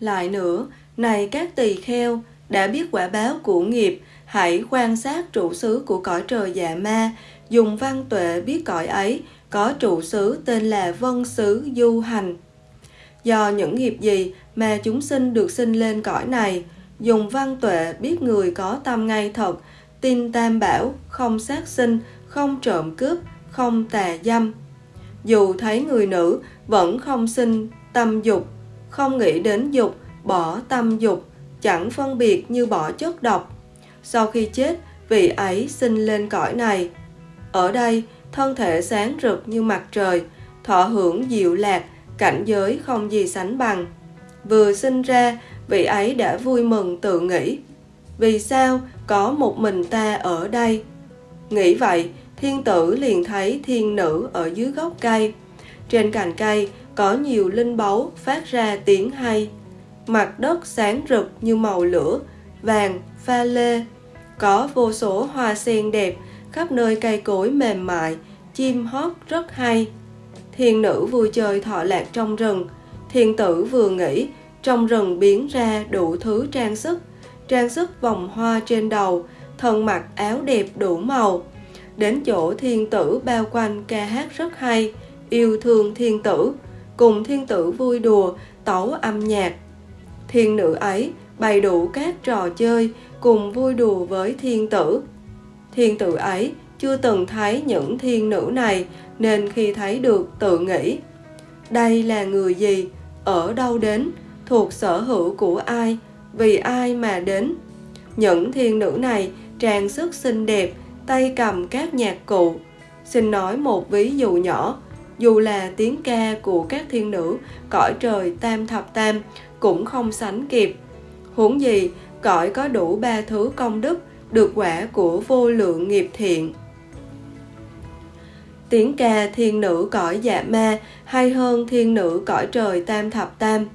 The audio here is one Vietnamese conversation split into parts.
Lại nữa, này các tỳ kheo, đã biết quả báo của nghiệp, hãy quan sát trụ xứ của cõi trời dạ ma, dùng văn tuệ biết cõi ấy, có trụ xứ tên là vân xứ du hành. Do những nghiệp gì mà chúng sinh được sinh lên cõi này, dùng văn tuệ biết người có tâm ngay thật, tin tam bảo, không sát sinh, không trộm cướp, không tà dâm. Dù thấy người nữ vẫn không sinh tâm dục, không nghĩ đến dục, bỏ tâm dục, chẳng phân biệt như bỏ chất độc. Sau khi chết, vị ấy sinh lên cõi này. Ở đây, thân thể sáng rực như mặt trời, thọ hưởng diệu lạc, cảnh giới không gì sánh bằng. Vừa sinh ra, vị ấy đã vui mừng tự nghĩ. Vì sao có một mình ta ở đây? Nghĩ vậy, thiên tử liền thấy thiên nữ ở dưới gốc cây. Trên cành cây có nhiều linh báu phát ra tiếng hay. Mặt đất sáng rực như màu lửa, vàng, pha lê. Có vô số hoa sen đẹp, khắp nơi cây cối mềm mại, chim hót rất hay. Thiên nữ vui chơi thọ lạc trong rừng. Thiên tử vừa nghĩ, trong rừng biến ra đủ thứ trang sức, trang sức vòng hoa trên đầu, thân mặc áo đẹp đủ màu. Đến chỗ thiên tử bao quanh ca hát rất hay, yêu thương thiên tử, cùng thiên tử vui đùa, tấu âm nhạc. Thiên nữ ấy bày đủ các trò chơi, cùng vui đùa với thiên tử. Thiên tử ấy chưa từng thấy những thiên nữ này nên khi thấy được tự nghĩ đây là người gì, ở đâu đến, thuộc sở hữu của ai, vì ai mà đến. Những thiên nữ này trang sức xinh đẹp, tay cầm các nhạc cụ. Xin nói một ví dụ nhỏ, dù là tiếng ca của các thiên nữ, cõi trời tam thập tam cũng không sánh kịp. Huống gì, cõi có đủ ba thứ công đức, được quả của vô lượng nghiệp thiện. Tiếng ca thiên nữ cõi dạ ma hay hơn thiên nữ cõi trời tam thập tam.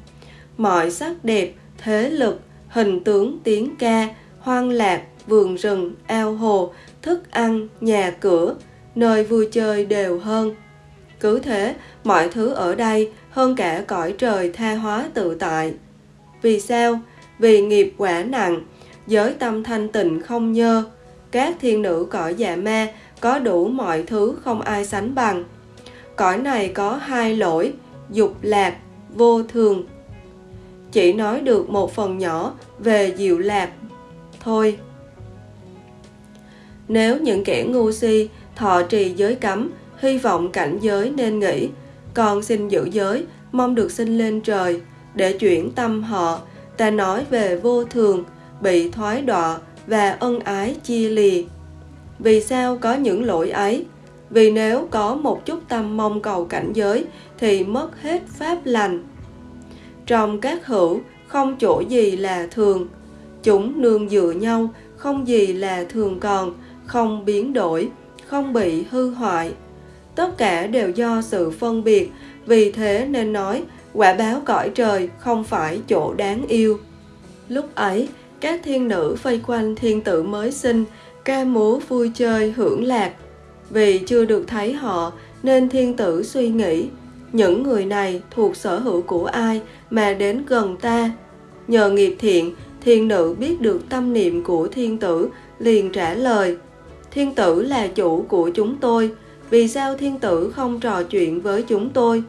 Mọi sắc đẹp, thế lực, hình tướng tiếng ca, hoang lạc, vườn rừng, ao hồ, thức ăn, nhà cửa, nơi vui chơi đều hơn. Cứ thế, mọi thứ ở đây hơn cả cõi trời tha hóa tự tại. Vì sao? Vì nghiệp quả nặng, giới tâm thanh tịnh không nhơ, các thiên nữ cõi dạ ma có đủ mọi thứ không ai sánh bằng. Cõi này có hai lỗi, dục lạc, vô thường. Chỉ nói được một phần nhỏ về diệu lạc thôi. Nếu những kẻ ngu si thọ trì giới cấm, hy vọng cảnh giới nên nghĩ, còn xin giữ giới, mong được sinh lên trời, để chuyển tâm họ, ta nói về vô thường, bị thoái đọa và ân ái chia lìa. Vì sao có những lỗi ấy? Vì nếu có một chút tâm mong cầu cảnh giới thì mất hết pháp lành. Trong các hữu không chỗ gì là thường, chúng nương dựa nhau, không gì là thường còn, không biến đổi, không bị hư hoại. Tất cả đều do sự phân biệt, vì thế nên nói quả báo cõi trời không phải chỗ đáng yêu. Lúc ấy, các thiên nữ vây quanh thiên tử mới sinh, ca múa vui chơi hưởng lạc. Vì chưa được thấy họ nên thiên tử suy nghĩ, những người này thuộc sở hữu của ai mà đến gần ta. Nhờ nghiệp thiện, thiên nữ biết được tâm niệm của thiên tử, liền trả lời, thiên tử là chủ của chúng tôi, vì sao thiên tử không trò chuyện với chúng tôi?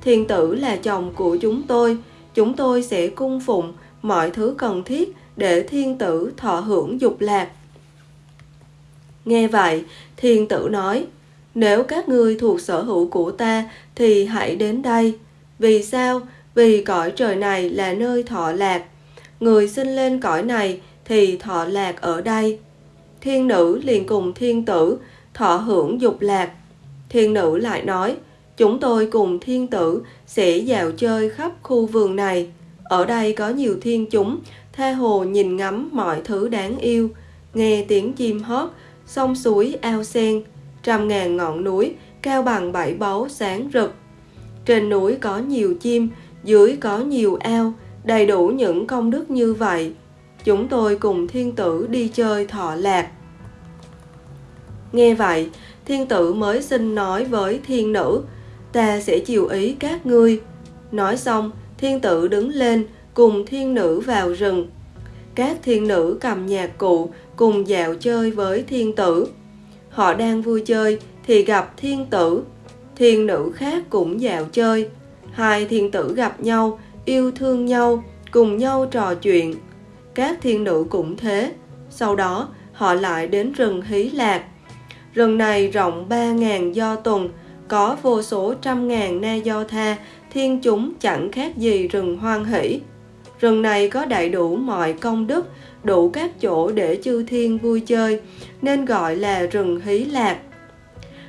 Thiên tử là chồng của chúng tôi, chúng tôi sẽ cung phụng mọi thứ cần thiết để thiên tử thọ hưởng dục lạc. Nghe vậy, thiên tử nói, nếu các ngươi thuộc sở hữu của ta thì hãy đến đây. Vì sao? Vì cõi trời này là nơi thọ lạc. Người sinh lên cõi này thì thọ lạc ở đây. Thiên nữ liền cùng thiên tử thọ hưởng dục lạc. Thiên nữ lại nói, chúng tôi cùng thiên tử sẽ dạo chơi khắp khu vườn này. Ở đây có nhiều thiên chúng, tha hồ nhìn ngắm mọi thứ đáng yêu, nghe tiếng chim hót, sông suối ao sen, trăm ngàn ngọn núi cao bằng bảy báu sáng rực. Trên núi có nhiều chim, dưới có nhiều ao, đầy đủ những công đức như vậy. Chúng tôi cùng thiên tử đi chơi thọ lạc. Nghe vậy, thiên tử mới xin nói với thiên nữ, ta sẽ chiều ý các ngươi. Nói xong, thiên tử đứng lên cùng thiên nữ vào rừng. Các thiên nữ cầm nhạc cụ cùng dạo chơi với thiên tử. Họ đang vui chơi thì gặp thiên tử. Thiên nữ khác cũng dạo chơi. Hai thiên tử gặp nhau, yêu thương nhau, cùng nhau trò chuyện. Các thiên nữ cũng thế. Sau đó, họ lại đến rừng Hí Lạc. Rừng này rộng 3.000 do tuần, có vô số trăm ngàn na do tha, thiên chúng chẳng khác gì rừng hoang hỷ. Rừng này có đầy đủ mọi công đức, đủ các chỗ để chư thiên vui chơi, nên gọi là rừng hí lạc.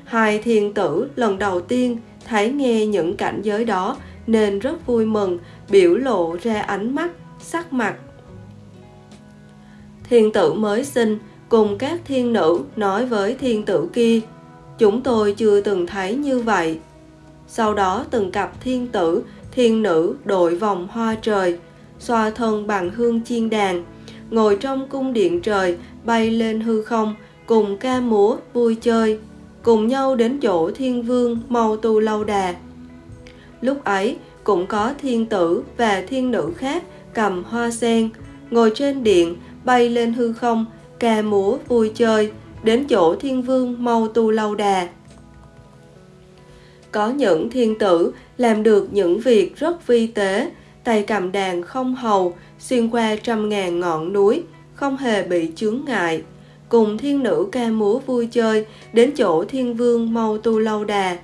Hai thiên tử lần đầu tiên thấy nghe những cảnh giới đó nên rất vui mừng, biểu lộ ra ánh mắt, sắc mặt. Thiên tử mới sinh cùng các thiên nữ nói với thiên tử kia, chúng tôi chưa từng thấy như vậy. Sau đó từng cặp thiên tử, thiên nữ đội vòng hoa trời, xoa thân bằng hương chiên đàn, ngồi trong cung điện trời bay lên hư không, cùng ca múa vui chơi, cùng nhau đến chỗ thiên vương mau tu lâu đà. Lúc ấy cũng có thiên tử và thiên nữ khác cầm hoa sen, ngồi trên điện bay lên hư không, ca múa vui chơi, đến chỗ thiên vương mau tu lâu đà. Có những thiên tử làm được những việc rất vi tế, tay cầm đàn không hầu, xuyên qua trăm ngàn ngọn núi, không hề bị chướng ngại. Cùng thiên nữ ca múa vui chơi, đến chỗ thiên vương mau tu lâu đà.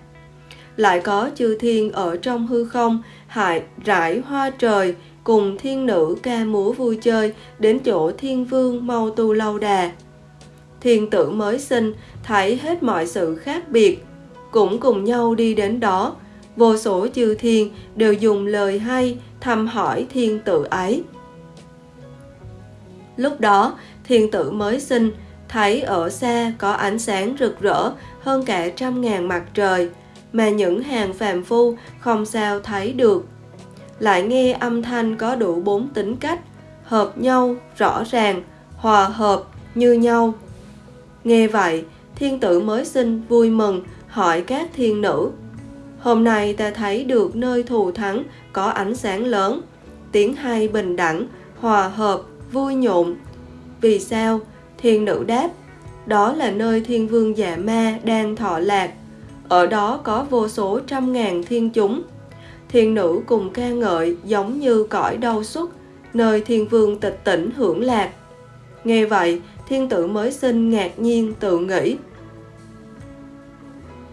Lại có chư thiên ở trong hư không, hại rải hoa trời, cùng thiên nữ ca múa vui chơi, đến chỗ thiên vương mau tu lâu đà. Thiên tử mới sinh, thấy hết mọi sự khác biệt, cũng cùng nhau đi đến đó, vô số chư thiên đều dùng lời hay thăm hỏi thiên tử ấy. Lúc đó, thiên tử mới sinh, thấy ở xa có ánh sáng rực rỡ hơn cả trăm ngàn mặt trời, mà những hàng phàm phu không sao thấy được. Lại nghe âm thanh có đủ bốn tính cách, hợp nhau, rõ ràng, hòa hợp, như nhau. Nghe vậy, thiên tử mới sinh vui mừng, hỏi các thiên nữ. Hôm nay ta thấy được nơi thù thắng có ánh sáng lớn, tiếng hay bình đẳng, hòa hợp, vui nhộn. Vì sao? Thiên nữ đáp, đó là nơi thiên vương dạ ma đang thọ lạc. Ở đó có vô số trăm ngàn thiên chúng. Thiên nữ cùng ca ngợi giống như cõi đau xuất, nơi thiên vương tịch tỉnh hưởng lạc. Nghe vậy, thiên tử mới sinh ngạc nhiên tự nghĩ,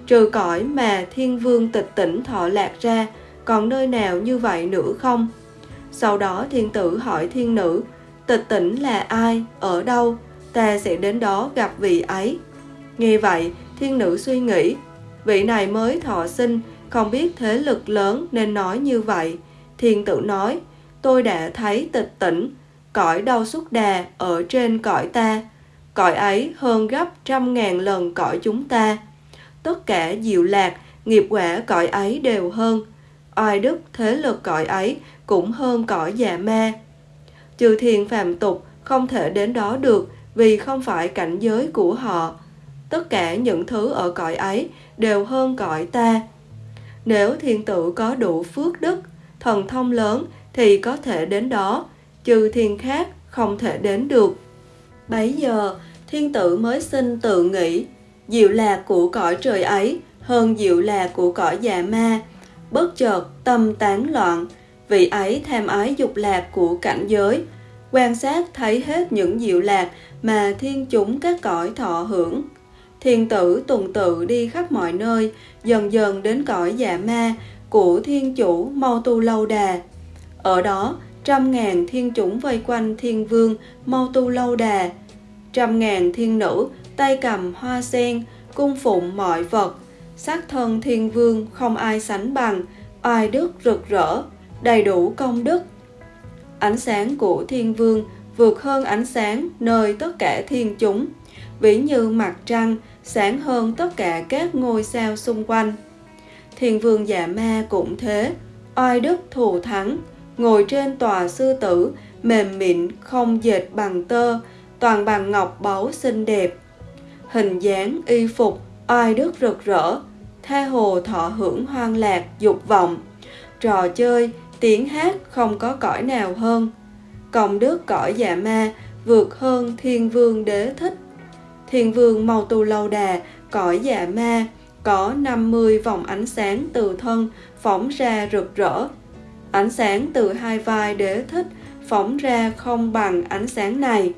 trừ cõi mà thiên vương tịch tỉnh thọ lạc ra, còn nơi nào như vậy nữa không? Sau đó thiên tử hỏi thiên nữ, tịch tỉnh là ai, ở đâu, ta sẽ đến đó gặp vị ấy. Nghe vậy, thiên nữ suy nghĩ, vị này mới thọ sinh, không biết thế lực lớn nên nói như vậy. Thiên tử nói, tôi đã thấy tịch tỉnh, cõi đau xúc đà ở trên cõi ta, cõi ấy hơn gấp trăm ngàn lần cõi chúng ta tất cả diệu lạc, nghiệp quả cõi ấy đều hơn. Oai đức thế lực cõi ấy cũng hơn cõi già ma. Trừ thiền phàm tục không thể đến đó được vì không phải cảnh giới của họ. Tất cả những thứ ở cõi ấy đều hơn cõi ta. Nếu thiên tử có đủ phước đức, thần thông lớn thì có thể đến đó, trừ thiên khác không thể đến được. Bấy giờ, thiên tử mới sinh tự nghĩ diệu lạc của cõi trời ấy hơn diệu lạc của cõi già ma. Bất chợt tâm tán loạn, vị ấy tham ái dục lạc của cảnh giới, quan sát thấy hết những diệu lạc mà thiên chúng các cõi thọ hưởng. Thiên tử tuần tự đi khắp mọi nơi, dần dần đến cõi dạ ma của thiên chủ mau tu lâu đà. Ở đó, trăm ngàn thiên chúng vây quanh thiên vương mau tu lâu đà. Trăm ngàn thiên nữ tay cầm hoa sen, cung phụng mọi vật, sắc thân thiên vương không ai sánh bằng, oai đức rực rỡ, đầy đủ công đức. Ánh sáng của thiên vương vượt hơn ánh sáng nơi tất cả thiên chúng, ví như mặt trăng sáng hơn tất cả các ngôi sao xung quanh. Thiên vương dạ ma cũng thế, oai đức thù thắng, ngồi trên tòa sư tử, mềm mịn không dệt bằng tơ, toàn bằng ngọc báu xinh đẹp. Hình dáng y phục oai đức rực rỡ tha hồ thọ hưởng hoang lạc dục vọng. Trò chơi tiếng hát không có cõi nào hơn. Công đức cõi dạ ma vượt hơn thiên vương đế thích. Thiên vương màu tu lâu đà, cõi dạ ma có 50 vòng ánh sáng từ thân phóng ra rực rỡ. Ánh sáng từ hai vai đế thích phóng ra không bằng ánh sáng này.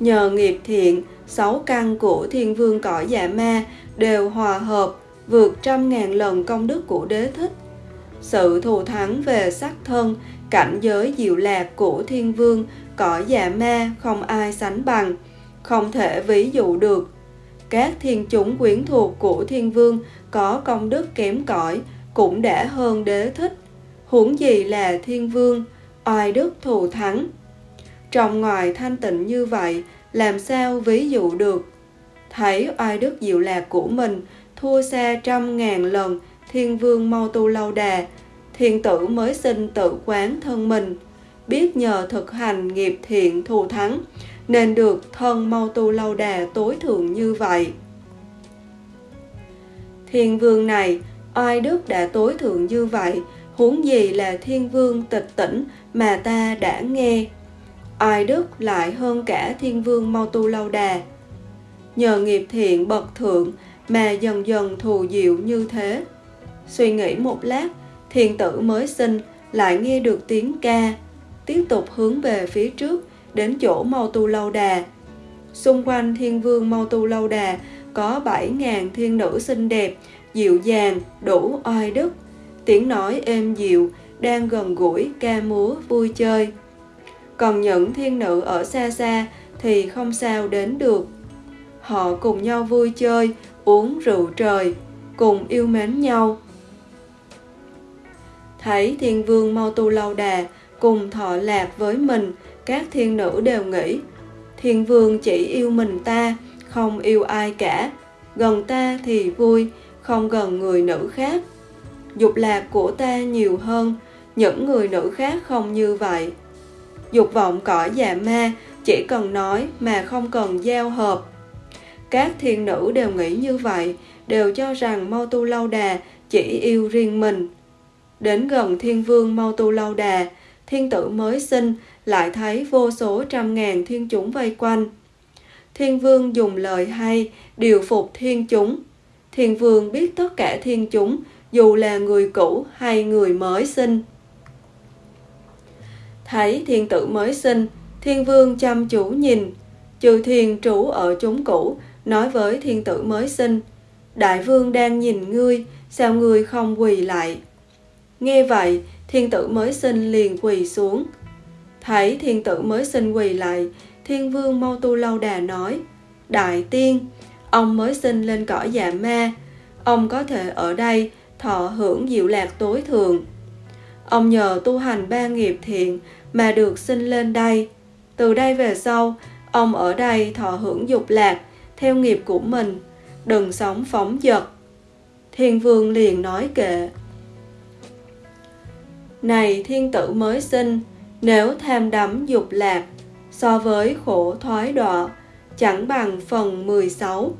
Nhờ nghiệp thiện, sáu căn của thiên vương cõi dạ ma đều hòa hợp vượt trăm ngàn lần công đức của đế thích sự thù thắng về sắc thân, cảnh giới diệu lạc của thiên vương cõi dạ ma không ai sánh bằng, không thể ví dụ được. Các thiên chúng quyến thuộc của thiên vương có công đức kém cỏi, cũng đã hơn đế thích. Huống gì là thiên vương, oai đức thù thắng. Trong ngoài thanh tịnh như vậy, làm sao ví dụ được? Thấy oai đức diệu lạc của mình, thua xa trăm ngàn lần thiên vương mau tu lâu đà thiên tử mới sinh tự quán thân mình. Biết nhờ thực hành nghiệp thiện thù thắng, nên được thân mau tu lâu đà tối thượng như vậy. Thiên vương này oai đức đã tối thượng như vậy, huống gì là thiên vương tịch tỉnh mà ta đã nghe? Oai đức lại hơn cả thiên vương mau tu lâu đà. Nhờ nghiệp thiện bậc thượng mà dần dần thù diệu như thế suy nghĩ một lát, thiền tử mới sinh lại nghe được tiếng ca. Tiếp tục hướng về phía trước, đến chỗ mau tu lâu đà. Xung quanh thiên vương mau tu lâu đà, có bảy ngàn thiên nữ xinh đẹp, dịu dàng, đủ oai đức. Tiếng nói êm dịu, đang gần gũi ca múa vui chơi. Còn những thiên nữ ở xa xa thì không sao đến được. Họ cùng nhau vui chơi, uống rượu trời, cùng yêu mến nhau thấy thiên vương mau tu lâu đà, cùng thọ lạc với mình, các thiên nữ đều nghĩ, thiên vương chỉ yêu mình ta, không yêu ai cả. Gần ta thì vui, không gần người nữ khác. Dục lạc của ta nhiều hơn, những người nữ khác không như vậy. Dục vọng cõi dạ ma chỉ cần nói mà không cần giao hợp. Các thiên nữ đều nghĩ như vậy, đều cho rằng mau tu lâu đà chỉ yêu riêng mình đến gần thiên vương mau tu lâu đà thiên tử mới sinh, lại thấy vô số trăm ngàn thiên chúng vây quanh. Thiên vương dùng lời hay điều phục thiên chúng thiên vương biết tất cả thiên chúng dù là người cũ hay người mới sinh. Thấy thiên tử mới sinh, thiên vương chăm chú nhìn. Trừ thiên trú ở chúng cũ, nói với thiên tử mới sinh, đại vương đang nhìn ngươi, sao ngươi không quỳ lại? Nghe vậy, thiên tử mới sinh liền quỳ xuống. Thấy thiên tử mới sinh quỳ lại, thiên vương mau tu lâu đà nói, đại tiên, ông mới sinh lên cõi dạ ma. Ông có thể ở đây thọ hưởng diệu lạc tối thường. ông nhờ tu hành ba nghiệp thiện mà được sinh lên đây. Từ đây về sau, ông ở đây thọ hưởng dục lạc theo nghiệp của mình, đừng sống phóng dật. Thiên vương liền nói kệ này thiên tử mới sinh, nếu tham đắm dục lạc, so với khổ thoái đọa, chẳng bằng phần 16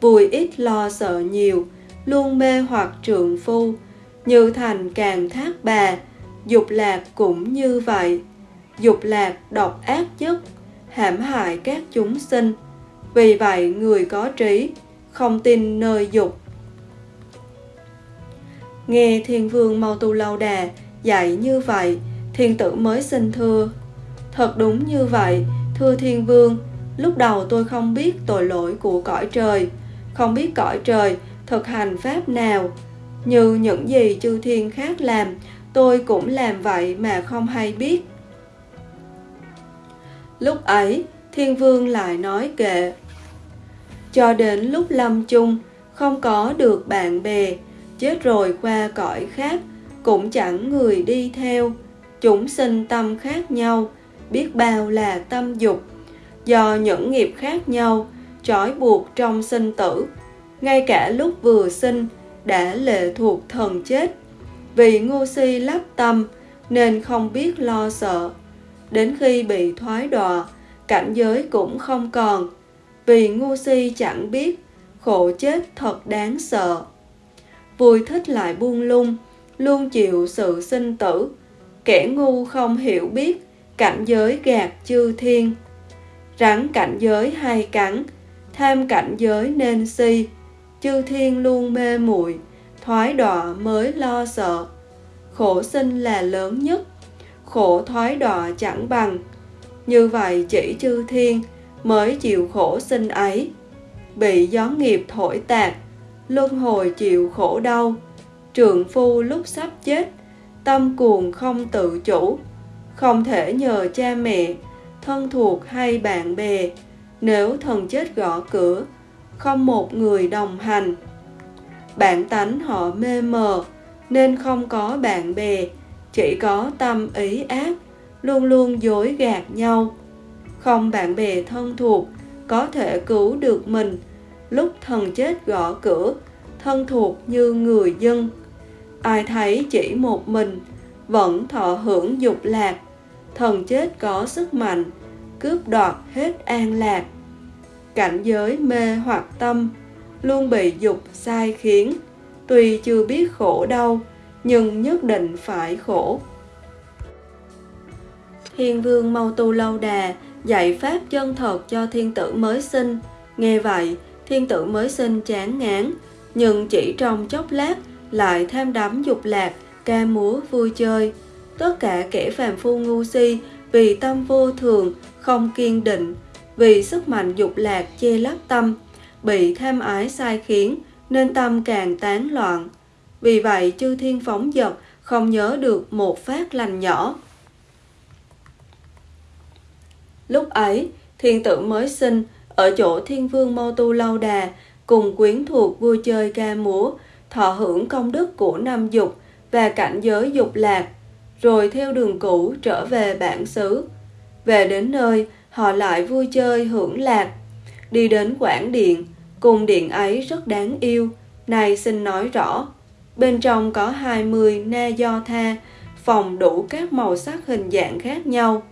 vui ít lo sợ nhiều, luôn mê hoặc trượng phu, như thành càng thác bà, dục lạc cũng như vậy. Dục lạc độc ác nhất, hãm hại các chúng sinh, vì vậy người có trí, không tin nơi dục. Nghe thiên vương mau tu lâu đà dạy như vậy, thiên tử mới xin thưa. Thật đúng như vậy, thưa thiên vương, lúc đầu tôi không biết tội lỗi của cõi trời, không biết cõi trời thực hành pháp nào như những gì chư thiên khác làm, tôi cũng làm vậy mà không hay biết. Lúc ấy, thiên vương lại nói kệ, cho đến lúc lâm chung, không có được bạn bè, chết rồi qua cõi khác cũng chẳng người đi theo. Chúng sinh tâm khác nhau, biết bao là tâm dục. Do những nghiệp khác nhau, trói buộc trong sinh tử. Ngay cả lúc vừa sinh, đã lệ thuộc thần chết. Vì ngu si lắp tâm, nên không biết lo sợ. Đến khi bị thoái đọa, cảnh giới cũng không còn. Vì ngu si chẳng biết, khổ chết thật đáng sợ. Vui thích lại buông lung luôn chịu sự sinh tử. Kẻ ngu không hiểu biết, cảnh giới gạt chư thiên. Rắn cảnh giới hay cắn, tham cảnh giới nên si. Chư thiên luôn mê muội, thoái đọa mới lo sợ. Khổ sinh là lớn nhất, khổ thoái đọa chẳng bằng. Như vậy chỉ chư thiên mới chịu khổ sinh ấy. Bị gió nghiệp thổi tạt, luân hồi chịu khổ đau trượng phu lúc sắp chết, tâm cuồng không tự chủ. Không thể nhờ cha mẹ, thân thuộc hay bạn bè. Nếu thần chết gõ cửa, không một người đồng hành. Bản tánh họ mê mờ, nên không có bạn bè. Chỉ có tâm ý ác, luôn luôn dối gạt nhau. Không bạn bè thân thuộc có thể cứu được mình. Lúc thần chết gõ cửa, thân thuộc như người dân ai thấy chỉ một mình, vẫn thọ hưởng dục lạc. Thần chết có sức mạnh, cướp đoạt hết an lạc. Cảnh giới mê hoặc tâm luôn bị dục sai khiến. Tuy chưa biết khổ đau, nhưng nhất định phải khổ. Thiên vương mau tu lâu đà, dạy pháp chân thật cho thiên tử mới sinh. Nghe vậy, thiên tử mới sinh chán ngán, nhưng chỉ trong chốc lát lại thêm đắm dục lạc, ca múa vui chơi. Tất cả kẻ phàm phu ngu si vì tâm vô thường, không kiên định, vì sức mạnh dục lạc che lấp tâm, bị tham ái sai khiến nên tâm càng tán loạn. Vì vậy chư thiên phóng dật không nhớ được một phát lành nhỏ. Lúc ấy, thiên tử mới sinh ở chỗ thiên vương mô tu lâu đà cùng quyến thuộc vui chơi ca múa thọ hưởng công đức của năm dục và cảnh giới dục lạc, rồi theo đường cũ trở về bản xứ. Về đến nơi, họ lại vui chơi hưởng lạc, đi đến quảng điện cung điện ấy rất đáng yêu. Này xin nói rõ, bên trong có 20 na do tha, phòng đủ các màu sắc hình dạng khác nhau.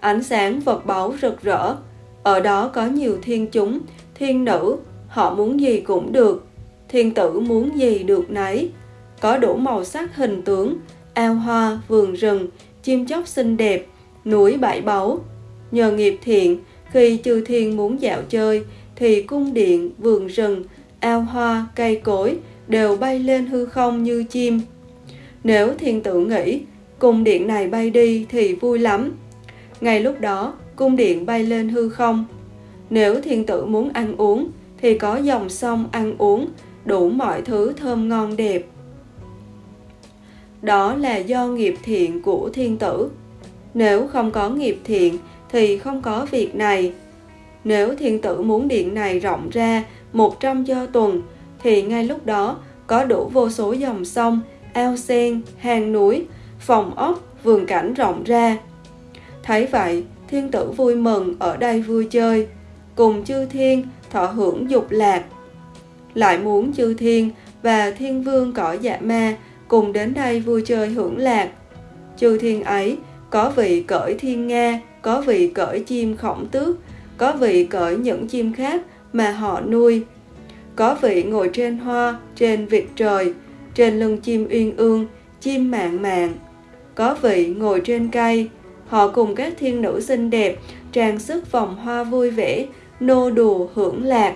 Ánh sáng vật báu rực rỡ, ở đó có nhiều thiên chúng, thiên nữ, họ muốn gì cũng được thiên tử muốn gì được nấy. Có đủ màu sắc hình tướng, ao hoa, vườn rừng, chim chóc xinh đẹp, núi bãi báu. Nhờ nghiệp thiện, khi chư thiên muốn dạo chơi, thì cung điện, vườn rừng, ao hoa, cây cối đều bay lên hư không như chim. Nếu thiên tử nghĩ cung điện này bay đi thì vui lắm. Ngay lúc đó, cung điện bay lên hư không. Nếu thiên tử muốn ăn uống, thì có dòng sông ăn uống đủ mọi thứ thơm ngon đẹp. Đó là do nghiệp thiện của thiên tử. Nếu không có nghiệp thiện thì không có việc này. Nếu thiên tử muốn điện này rộng ra một trăm do tuần, thì ngay lúc đó có đủ vô số dòng sông, ao sen, hang núi, phòng ốc, vườn cảnh rộng ra. Thấy vậy, thiên tử vui mừng ở đây vui chơi. Cùng chư thiên thọ hưởng dục lạc lại muốn chư thiên và thiên vương cõi dạ ma cùng đến đây vui chơi hưởng lạc. Chư thiên ấy, có vị cởi thiên nga, có vị cởi chim khổng tước, có vị cởi những chim khác mà họ nuôi. Có vị ngồi trên hoa, trên vịt trời, trên lưng chim uyên ương, chim mạng mạng có vị ngồi trên cây, họ cùng các thiên nữ xinh đẹp, trang sức vòng hoa vui vẻ, nô đùa hưởng lạc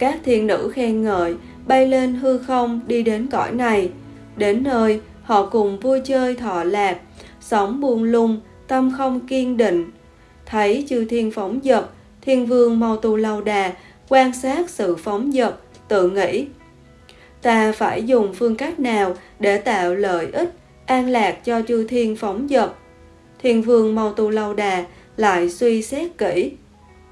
các thiên nữ khen ngợi, bay lên hư không, đi đến cõi này. Đến nơi, họ cùng vui chơi thọ lạc, sống buông lung, tâm không kiên định. Thấy chư thiên phóng dật, thiên vương mau tu lâu đà, quan sát sự phóng dật, tự nghĩ, ta phải dùng phương cách nào để tạo lợi ích, an lạc cho chư thiên phóng dật? Thiên vương mau tu lâu đà, lại suy xét kỹ,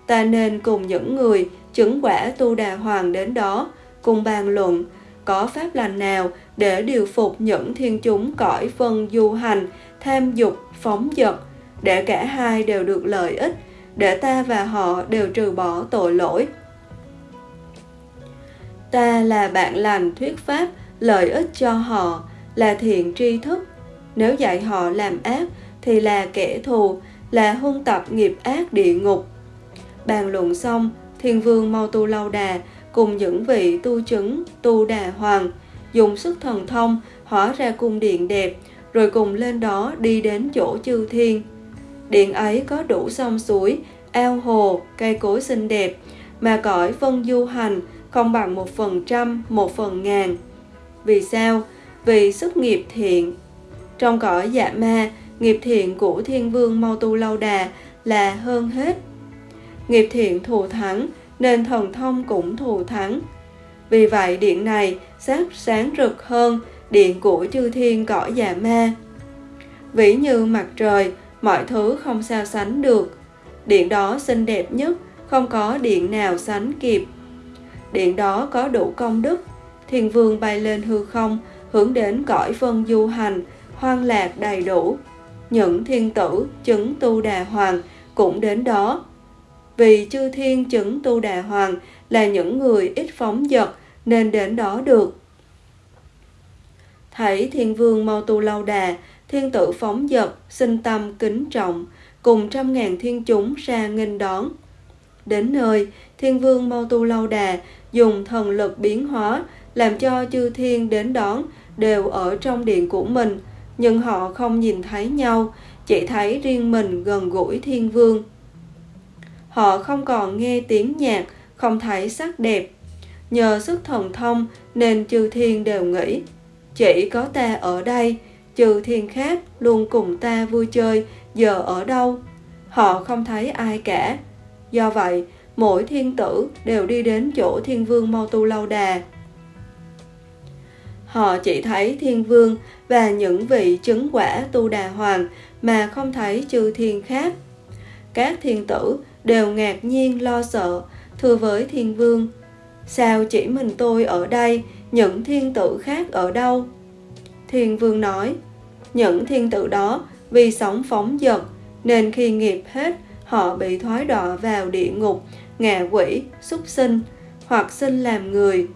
ta nên cùng những người chứng quả tu đà hoàng đến đó cùng bàn luận có pháp lành nào để điều phục những thiên chúng cõi phân du hành tham dục phóng dật để cả hai đều được lợi ích để ta và họ đều trừ bỏ tội lỗi? Ta là bạn lành thuyết pháp lợi ích cho họ là thiện tri thức. Nếu dạy họ làm ác thì là kẻ thù là hung tập nghiệp ác địa ngục. Bàn luận xong, thiên vương mau tu lâu đà cùng những vị tu chứng tu đà hoàng, dùng sức thần thông hóa ra cung điện đẹp, rồi cùng lên đó đi đến chỗ chư thiên. Điện ấy có đủ sông suối, ao hồ, cây cối xinh đẹp, mà cõi vân du hành không bằng một phần trăm, một phần ngàn. Vì sao? Vì sức nghiệp thiện. Trong cõi dạ ma, nghiệp thiện của thiên vương mau tu lâu đà là hơn hết nghiệp thiện thù thắng, nên thần thông cũng thù thắng. Vì vậy điện này sáng sáng rực hơn, điện của chư thiên cõi già ma. Vĩ như mặt trời, mọi thứ không sao sánh được. Điện đó xinh đẹp nhất, không có điện nào sánh kịp. Điện đó có đủ công đức, thiên vương bay lên hư không, hướng đến cõi vân du hành, hoang lạc đầy đủ. Những thiên tử, chứng tu đà hoàng cũng đến đó vì chư thiên chứng tu đà hoàng là những người ít phóng dật nên đến đó được. Thấy thiên vương mau tu lâu đà, thiên tử phóng dật, sinh tâm kính trọng, cùng trăm ngàn thiên chúng ra nghênh đón. Đến nơi, thiên vương mau tu lâu đà, dùng thần lực biến hóa, làm cho chư thiên đến đón đều ở trong điện của mình, nhưng họ không nhìn thấy nhau, chỉ thấy riêng mình gần gũi thiên vương họ không còn nghe tiếng nhạc, không thấy sắc đẹp. Nhờ sức thần thông nên chư thiên đều nghĩ, chỉ có ta ở đây trừ thiên khác luôn cùng ta vui chơi, giờ ở đâu? Họ không thấy ai cả. Do vậy, mỗi thiên tử đều đi đến chỗ thiên vương mau tu lâu đà họ chỉ thấy thiên vương và những vị chứng quả tu đà hoàng mà không thấy chư thiên khác. Các thiên tử đều ngạc nhiên, lo sợ. Thưa với thiên vương, sao chỉ mình tôi ở đây, những thiên tử khác ở đâu? Thiên vương nói, những thiên tử đó vì sống phóng dật, nên khi nghiệp hết, họ bị thoái đọa vào địa ngục, ngạ quỷ, súc sinh, hoặc sinh làm người.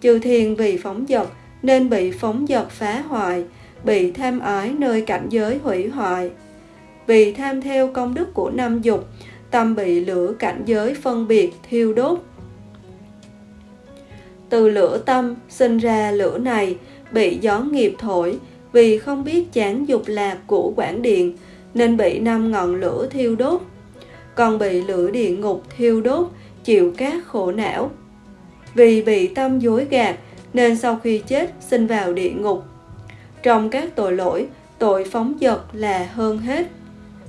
Chư thiên vì phóng dật, nên bị phóng dật phá hoại, bị tham ái nơi cảnh giới hủy hoại. Vì tham theo công đức của năm dục tâm bị lửa cảnh giới phân biệt thiêu đốt. Từ lửa tâm sinh ra lửa này, bị gió nghiệp thổi, vì không biết chán dục lạc của quảng điện, nên bị năm ngọn lửa thiêu đốt. Còn bị lửa địa ngục thiêu đốt, chịu các khổ não. Vì bị tâm dối gạt, nên sau khi chết sinh vào địa ngục. Trong các tội lỗi, tội phóng dật là hơn hết.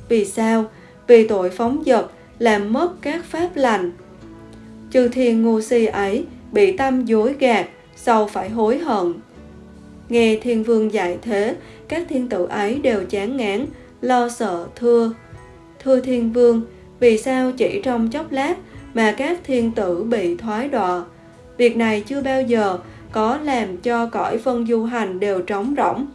Vì sao? Vì tội phóng dật, làm mất các pháp lành. Chư thiên ngu si ấy bị tâm dối gạt, sau phải hối hận. Nghe thiên vương dạy thế, các thiên tử ấy đều chán ngán, lo sợ, thưa. Thưa thiên vương, vì sao chỉ trong chốc lát mà các thiên tử bị thoái đọa? Việc này chưa bao giờ có làm cho cõi phân du hành đều trống rỗng,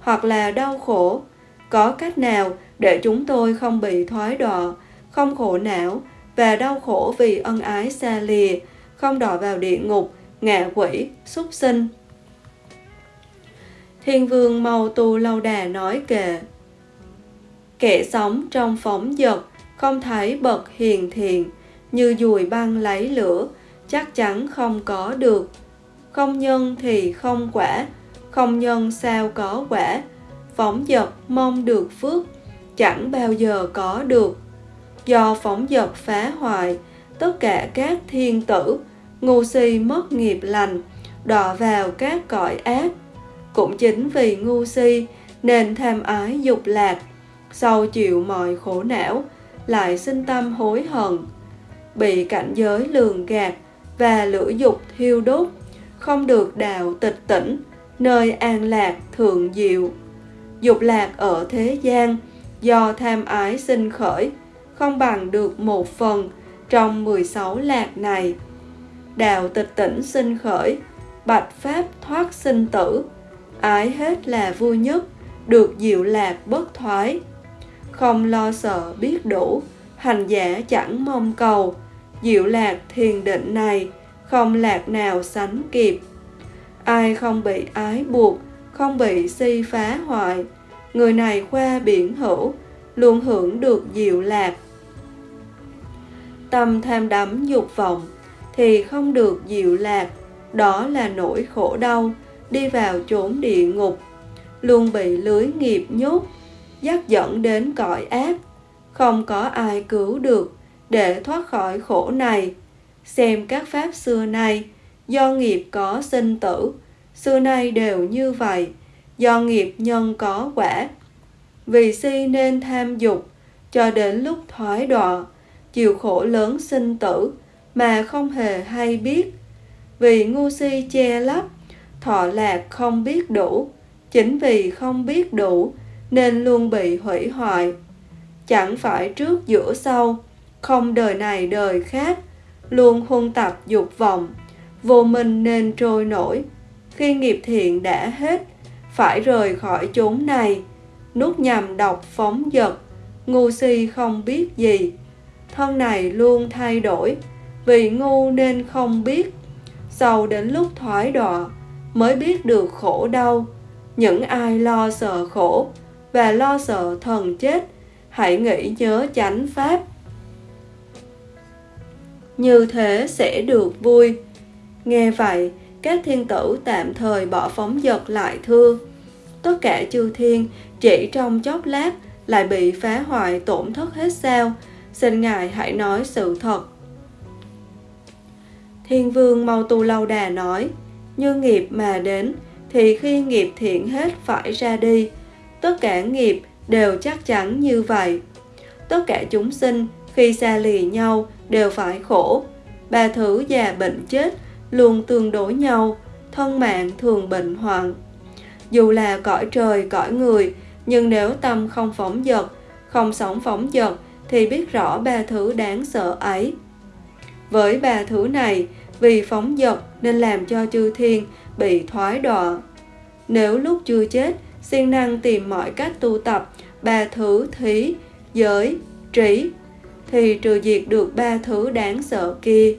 hoặc là đau khổ. Có cách nào để chúng tôi không bị thoái đọa không khổ não và đau khổ vì ân ái xa lìa, không đọa vào địa ngục, ngạ quỷ, súc sinh. Thiên vương mau tu lâu đà nói kệ, kẻ sống trong phóng dật, không thấy bậc hiền thiện, như dùi băng lấy lửa, chắc chắn không có được. Không nhân thì không quả, không nhân sao có quả. Phóng dật mong được phước chẳng bao giờ có được. Do phóng dật phá hoại, tất cả các thiên tử, ngu si mất nghiệp lành, đọa vào các cõi ác. Cũng chính vì ngu si nên tham ái dục lạc sau chịu mọi khổ não, lại sinh tâm hối hận. Bị cảnh giới lường gạt và lửa dục thiêu đốt, không được đạo tịch tỉnh, nơi an lạc thượng diệu. Dục lạc ở thế gian do tham ái sinh khởi, không bằng được một phần trong 16 lạc này. Đạo tịch tỉnh sinh khởi, bạch pháp thoát sinh tử, ái hết là vui nhất, được diệu lạc bất thoái. Không lo sợ biết đủ, hành giả chẳng mong cầu. Diệu lạc thiền định này, không lạc nào sánh kịp. Ai không bị ái buộc, không bị si phá hoại người này qua biển hữu luôn hưởng được diệu lạc. Tâm tham đắm dục vọng thì không được diệu lạc, đó là nỗi khổ đau, đi vào chốn địa ngục. Luôn bị lưới nghiệp nhốt, dắt dẫn đến cõi ác, không có ai cứu được để thoát khỏi khổ này. Xem các pháp xưa nay, do nghiệp có sinh tử, xưa nay đều như vậy do nghiệp nhân có quả. Vì si nên tham dục, cho đến lúc thoái đọa, chịu khổ lớn sinh tử, mà không hề hay biết. Vì ngu si che lấp, thọ lạc không biết đủ. Chính vì không biết đủ, nên luôn bị hủy hoại. Chẳng phải trước, giữa, sau, không đời này, đời khác, luôn huân tập dục vọng, vô minh nên trôi nổi. Khi nghiệp thiện đã hết phải rời khỏi chốn này. Nuốt nhằm độc phóng dật, ngu si không biết gì. Thân này luôn thay đổi, vì ngu nên không biết. Sau đến lúc thoái đọa, mới biết được khổ đau. Những ai lo sợ khổ và lo sợ thần chết, hãy nghĩ nhớ chánh pháp. Như thế sẽ được vui. Nghe vậy các thiên tử tạm thời bỏ phóng dật lại thưa. Tất cả chư thiên chỉ trong chốc lát lại bị phá hoại tổn thất hết sao. Xin ngài hãy nói sự thật. Thiên vương mau tu lâu đà nói, như nghiệp mà đến, thì khi nghiệp thiện hết phải ra đi. Tất cả nghiệp đều chắc chắn như vậy. Tất cả chúng sinh khi xa lì nhau đều phải khổ. Ba thứ già bệnh chết luôn tương đối nhau, thân mạng thường bệnh hoạn. Dù là cõi trời, cõi người, nhưng nếu tâm không phóng dật, không sống phóng dật thì biết rõ ba thứ đáng sợ ấy. Với ba thứ này, vì phóng dật nên làm cho chư thiên bị thoái đọa. Nếu lúc chưa chết, siêng năng tìm mọi cách tu tập ba thứ thí, giới, trí, thì trừ diệt được ba thứ đáng sợ kia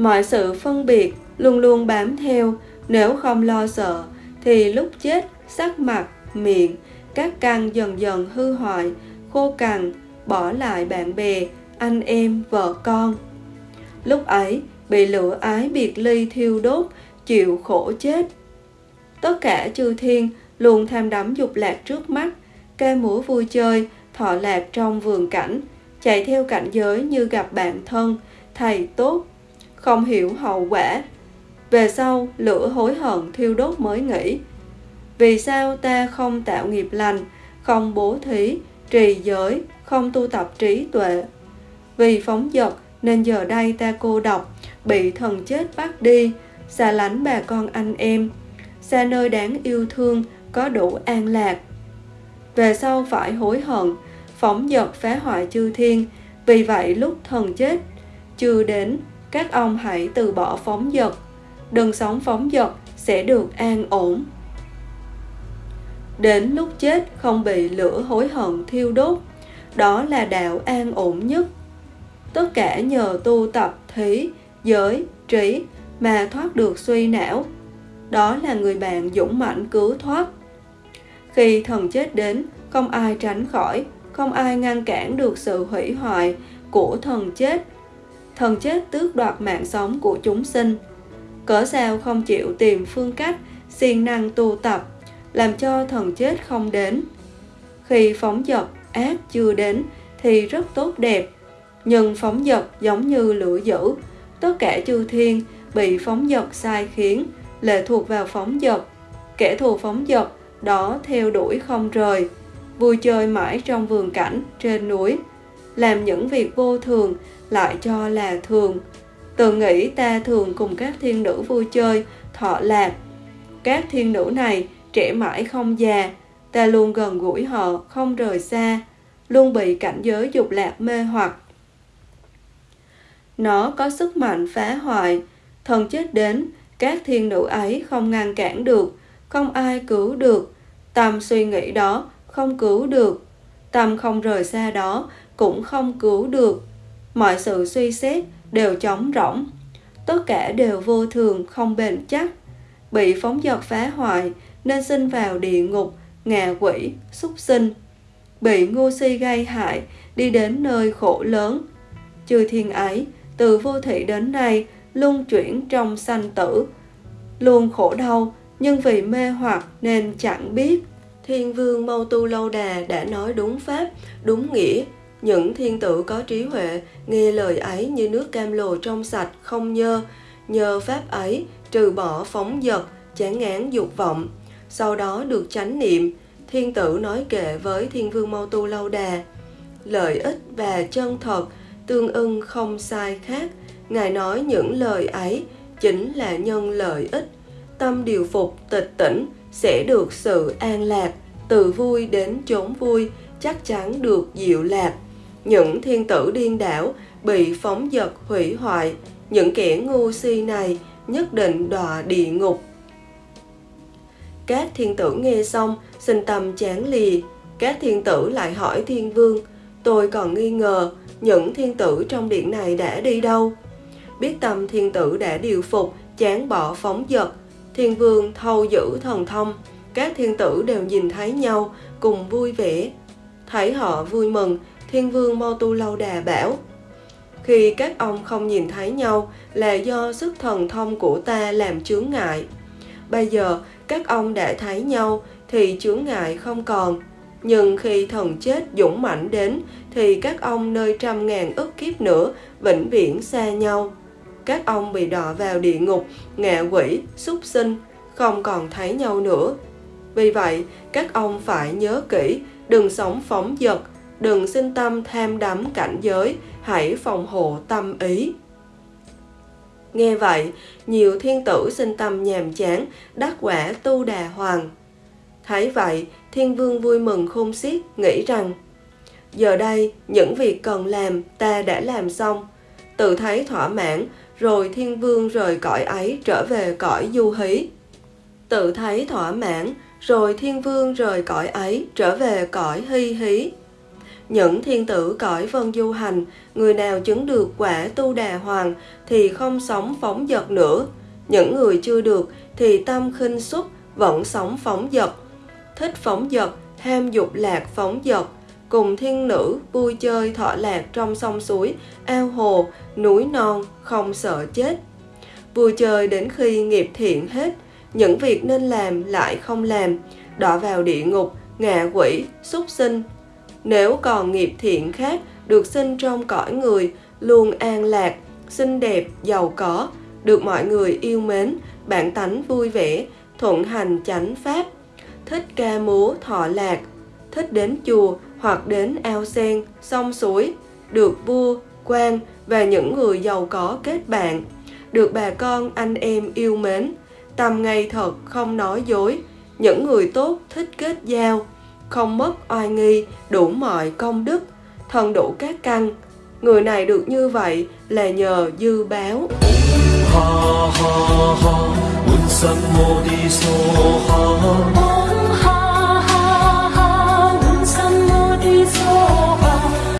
mọi sự phân biệt luôn luôn bám theo. Nếu không lo sợ, thì lúc chết, sắc mặt, miệng, các căn dần dần hư hoại, khô cằn, bỏ lại bạn bè, anh em, vợ con. Lúc ấy, bị lửa ái biệt ly thiêu đốt, chịu khổ chết. Tất cả chư thiên luôn tham đắm dục lạc trước mắt, ca múa vui chơi, thọ lạc trong vườn cảnh, chạy theo cảnh giới như gặp bạn thân, thầy tốt không hiểu hậu quả. Về sau, lửa hối hận thiêu đốt mới nghĩ vì sao ta không tạo nghiệp lành, không bố thí, trì giới, không tu tập trí tuệ? Vì phóng dật, nên giờ đây ta cô độc, bị thần chết bắt đi, xa lánh bà con anh em, xa nơi đáng yêu thương, có đủ an lạc. Về sau phải hối hận, phóng dật phá hoại chư thiên, vì vậy lúc thần chết, chưa đến các ông hãy từ bỏ phóng dật. Đừng sống phóng dật, sẽ được an ổn. Đến lúc chết, không bị lửa hối hận thiêu đốt. Đó là đạo an ổn nhất. Tất cả nhờ tu tập thí, giới, trí mà thoát được suy não. Đó là người bạn dũng mãnh cứu thoát. Khi thần chết đến, không ai tránh khỏi, không ai ngăn cản được sự hủy hoại của thần chết thần chết tước đoạt mạng sống của chúng sinh. Cỡ sao không chịu tìm phương cách siêng năng tu tập, làm cho thần chết không đến? Khi phóng dật, ác chưa đến thì rất tốt đẹp. Nhưng phóng dật giống như lửa dữ, tất cả chư thiên bị phóng dật sai khiến, lệ thuộc vào phóng dật. Kẻ thù phóng dật, đó theo đuổi không rời, vui chơi mãi trong vườn cảnh trên núi. Làm những việc vô thường lại cho là thường. Tự nghĩ ta thường cùng các thiên nữ vui chơi, thọ lạc. Các thiên nữ này trẻ mãi không già, ta luôn gần gũi họ, không rời xa, luôn bị cảnh giới dục lạc mê hoặc. Nó có sức mạnh phá hoại, thần chết đến, các thiên nữ ấy không ngăn cản được, không ai cứu được. Tâm suy nghĩ đó không cứu được tâm không rời xa đó cũng không cứu được mọi sự suy xét đều trống rỗng tất cả đều vô thường không bền chắc bị phóng dật phá hoại nên sinh vào địa ngục ngạ quỷ súc sinh bị ngu si gây hại đi đến nơi khổ lớn. Chư thiên ấy, từ vô thị đến nay, luôn chuyển trong sanh tử, luôn khổ đau, nhưng vì mê hoặc nên chẳng biết. Thiên vương Mâu Tu Lâu Đà đã nói đúng pháp, đúng nghĩa. Những thiên tử có trí huệ, nghe lời ấy như nước cam lồ trong sạch, không nhơ. Nhờ pháp ấy, trừ bỏ phóng dật, chán ngán dục vọng. Sau đó được chánh niệm, thiên tử nói kệ với thiên vương Mâu Tu Lâu Đà. Lợi ích và chân thật, tương ưng không sai khác. Ngài nói những lời ấy chính là nhân lợi ích. Tâm điều phục tịch tỉnh sẽ được sự an lạc, từ vui đến chốn vui, chắc chắn được diệu lạc. Những thiên tử điên đảo bị phóng dật hủy hoại, những kẻ ngu si này nhất định đọa địa ngục. Các thiên tử nghe xong, sinh tâm chán lì Các thiên tử lại hỏi thiên vương, tôi còn nghi ngờ những thiên tử trong điện này đã đi đâu. Biết tâm thiên tử đã điều phục, chán bỏ phóng dật, thiên vương thâu giữ thần thông, các thiên tử đều nhìn thấy nhau, cùng vui vẻ. Thấy họ vui mừng, thiên vương Mô Tu Lâu Đà bảo, khi các ông không nhìn thấy nhau là do sức thần thông của ta làm chướng ngại. Bây giờ các ông đã thấy nhau thì chướng ngại không còn. Nhưng khi thần chết dũng mãnh đến thì các ông nơi trăm ngàn ức kiếp nữa vĩnh viễn xa nhau. Các ông bị đọa vào địa ngục, ngạ quỷ, súc sinh, không còn thấy nhau nữa. Vì vậy, các ông phải nhớ kỹ, đừng sống phóng dật, đừng sinh tâm tham đắm cảnh giới, hãy phòng hộ tâm ý. Nghe vậy, nhiều thiên tử sinh tâm nhàm chán, đắc quả tu đà hoàng. Thấy vậy, thiên vương vui mừng khôn xiết, nghĩ rằng Giờ đây, những việc cần làm ta đã làm xong. Tự thấy thỏa mãn, rồi thiên vương rời cõi ấy trở về cõi du hí. Tự thấy thỏa mãn, rồi thiên vương rời cõi ấy trở về cõi hy hí. Những thiên tử cõi vân du hành, người nào chứng được quả tu đà hoàng thì không sống phóng dật nữa. Những người chưa được thì tâm khinh xúc vẫn sống phóng dật. Thích phóng dật, ham dục lạc phóng dật, cùng thiên nữ vui chơi thọ lạc trong sông suối, ao hồ, núi non, không sợ chết. Vui chơi đến khi nghiệp thiện hết, những việc nên làm lại không làm, đọa vào địa ngục, ngạ quỷ, súc sinh. Nếu còn nghiệp thiện khác được sinh trong cõi người, luôn an lạc, xinh đẹp, giàu có, được mọi người yêu mến, bản tánh vui vẻ, thuận hành chánh pháp, thích ca múa thọ lạc, thích đến chùa hoặc đến ao sen, sông suối, được vua, quan và những người giàu có kết bạn, được bà con anh em yêu mến, tâm ngay thật không nói dối, những người tốt thích kết giao, không mất oai nghi, đủ mọi công đức, thần đủ các căn. Người này được như vậy là nhờ dư báo. Ha ha ha,